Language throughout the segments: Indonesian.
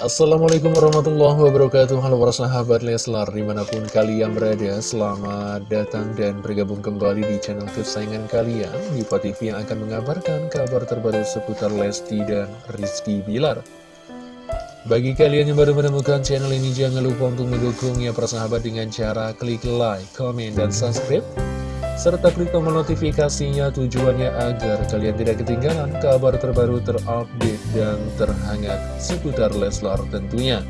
Assalamualaikum warahmatullahi wabarakatuh. Halo para sahabat Leslar Di mana pun kalian berada Selamat datang dan bergabung kembali di channel kesayangan kalian. Diva TV yang akan mengabarkan kabar terbaru seputar Lesti dan Rizky Bilar. Bagi kalian yang baru menemukan channel ini Jangan lupa untuk mendukungnya para sahabat dengan cara klik like, komen, dan subscribe serta klik tombol notifikasinya tujuannya agar kalian tidak ketinggalan kabar terbaru terupdate dan terhangat seputar Leslar tentunya.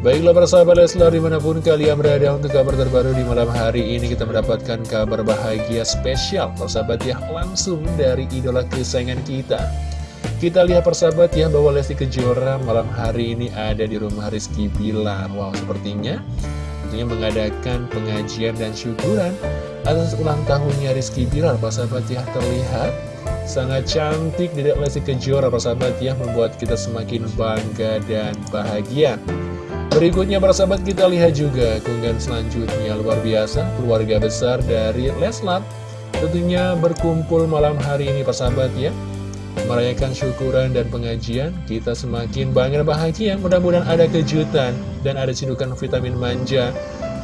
Baiklah para sahabat Leslar di mana pun kalian berada untuk kabar terbaru di malam hari ini kita mendapatkan kabar bahagia spesial persahabat ya langsung dari idola kesayangan kita. Kita lihat persahabat ya bahwa Lesti Kejora malam hari ini ada di rumah Rizky Bilar. Wow sepertinya tentunya mengadakan pengajian dan syukuran atas ulang tahunnya Rizky Bilar, sahabat ya terlihat sangat cantik Dedek Lesti Kejora, sahabat ya membuat kita semakin bangga dan bahagia. Berikutnya sahabat kita lihat juga keunggahan selanjutnya. Luar biasa keluarga besar dari Leslar tentunya berkumpul malam hari ini sahabat ya merayakan syukuran dan pengajian, kita semakin bangga bahagia. Mudah-mudahan ada kejutan dan ada cindukan vitamin manja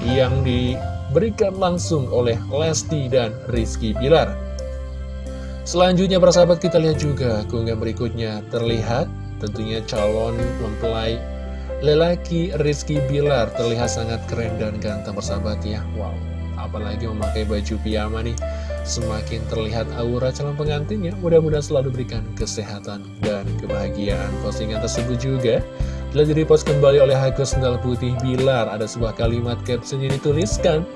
yang diberikan langsung oleh Lesti dan Rizky Bilar. Selanjutnya para sahabat kita lihat juga keunggahan berikutnya terlihat tentunya calon mempelai lelaki Rizky Bilar terlihat sangat keren dan ganteng persahabat ya. Wow, apalagi memakai baju piyama nih semakin terlihat aura calon pengantinnya. Mudah-mudahan selalu berikan kesehatan dan kebahagiaan. Postingan tersebut juga telah direpost kembali oleh Hago Sendal Putih Bilar. Ada sebuah kalimat caption yang dituliskan.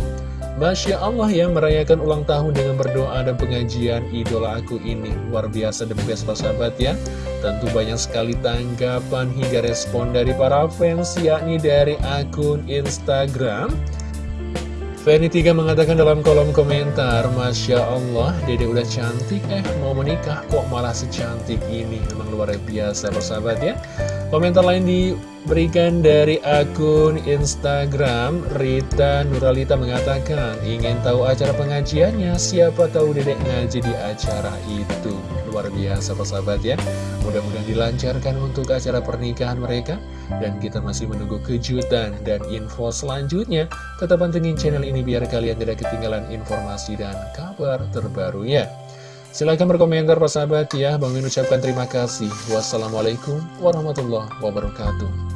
Masya Allah ya merayakan ulang tahun dengan berdoa dan pengajian idola aku ini Luar biasa the best sahabat ya Tentu banyak sekali tanggapan hingga respon dari para fans yakni dari akun Instagram Fanny 3 mengatakan dalam kolom komentar Masya Allah, dede udah cantik eh mau menikah kok malah secantik ini. Memang luar biasa persahabat ya Komentar lain diberikan dari akun Instagram Rita Nuralita mengatakan Ingin tahu acara pengajiannya? Siapa tahu dedek ngaji di acara itu. Luar biasa persahabat ya. Mudah-mudahan dilancarkan untuk acara pernikahan mereka. Dan kita masih menunggu kejutan dan info selanjutnya. Tetap pantengin channel ini biar kalian tidak ketinggalan informasi dan kabar terbarunya Silahkan berkomentar persahabat ya Bang ucapkan terima kasih. Wassalamualaikum warahmatullahi wabarakatuh